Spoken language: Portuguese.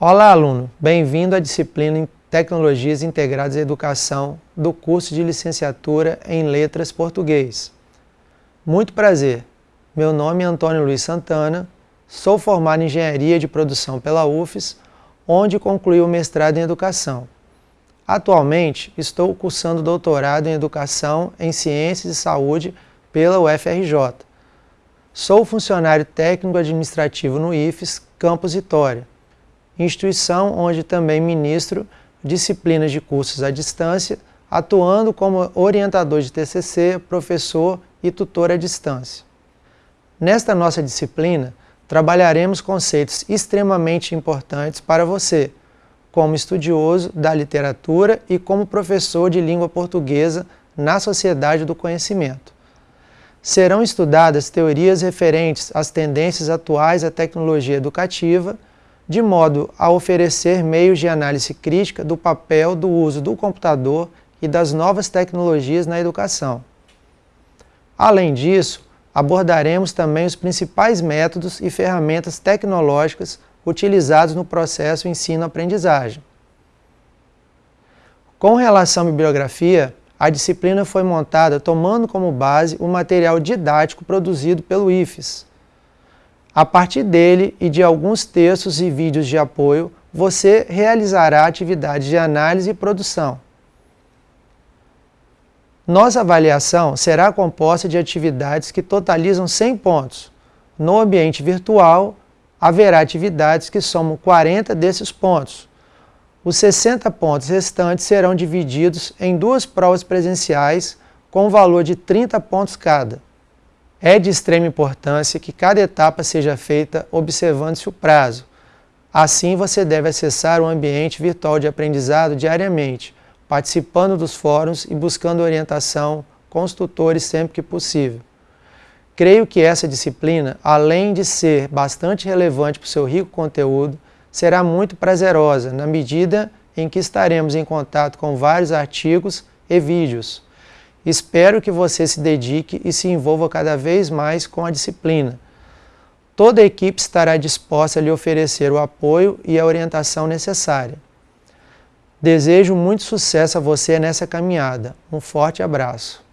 Olá, aluno! Bem-vindo à disciplina em Tecnologias Integradas à Educação do curso de Licenciatura em Letras Português. Muito prazer! Meu nome é Antônio Luiz Santana, sou formado em Engenharia de Produção pela UFES, onde concluí o mestrado em Educação. Atualmente, estou cursando doutorado em Educação em Ciências e Saúde pela UFRJ. Sou funcionário técnico administrativo no IFES, Campus Vitória instituição onde também ministro disciplinas de cursos à distância, atuando como orientador de TCC, professor e tutor à distância. Nesta nossa disciplina, trabalharemos conceitos extremamente importantes para você, como estudioso da literatura e como professor de língua portuguesa na sociedade do conhecimento. Serão estudadas teorias referentes às tendências atuais à tecnologia educativa, de modo a oferecer meios de análise crítica do papel do uso do computador e das novas tecnologias na educação. Além disso, abordaremos também os principais métodos e ferramentas tecnológicas utilizados no processo ensino-aprendizagem. Com relação à bibliografia, a disciplina foi montada tomando como base o material didático produzido pelo IFES, a partir dele e de alguns textos e vídeos de apoio, você realizará atividades de análise e produção. Nossa avaliação será composta de atividades que totalizam 100 pontos. No ambiente virtual, haverá atividades que somam 40 desses pontos. Os 60 pontos restantes serão divididos em duas provas presenciais com valor de 30 pontos cada. É de extrema importância que cada etapa seja feita observando-se o prazo. Assim, você deve acessar o ambiente virtual de aprendizado diariamente, participando dos fóruns e buscando orientação com os tutores sempre que possível. Creio que essa disciplina, além de ser bastante relevante para o seu rico conteúdo, será muito prazerosa na medida em que estaremos em contato com vários artigos e vídeos. Espero que você se dedique e se envolva cada vez mais com a disciplina. Toda a equipe estará disposta a lhe oferecer o apoio e a orientação necessária. Desejo muito sucesso a você nessa caminhada. Um forte abraço.